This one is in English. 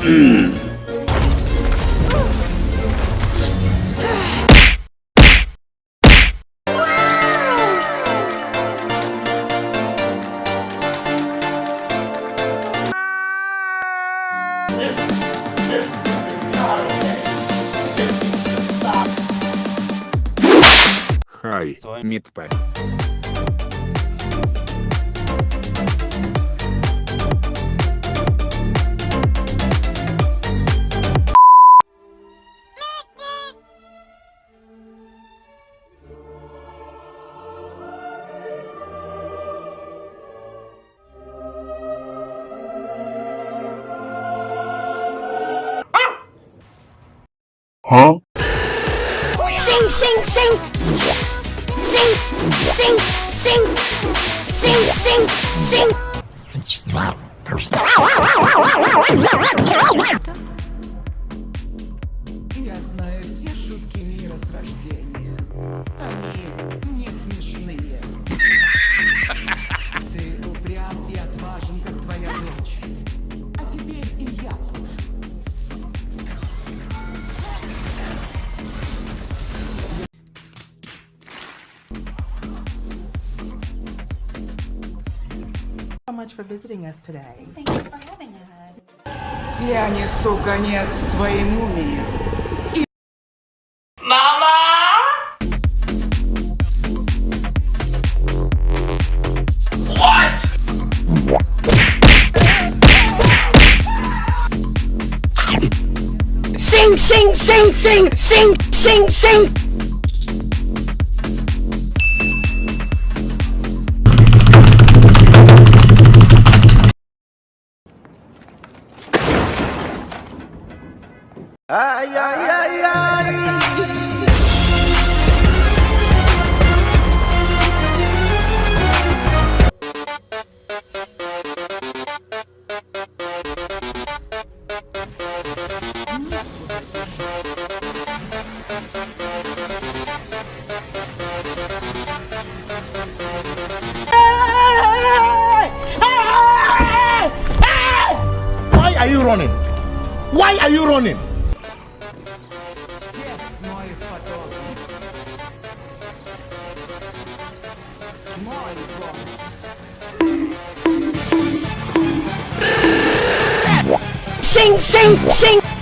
Хай, Митпэ. Huh? Sing, sing, sing. Sing, sing, sing. Sing, sing, sing. Я знаю все шутки мира с рождения. Они не смешные. much for visiting us today. Thank you for having us. Я несу конец твоему миру. Sing, sing, sing, sing, sing, sing, Sing. Why are you running? Why are you running? Sing, sing, sing.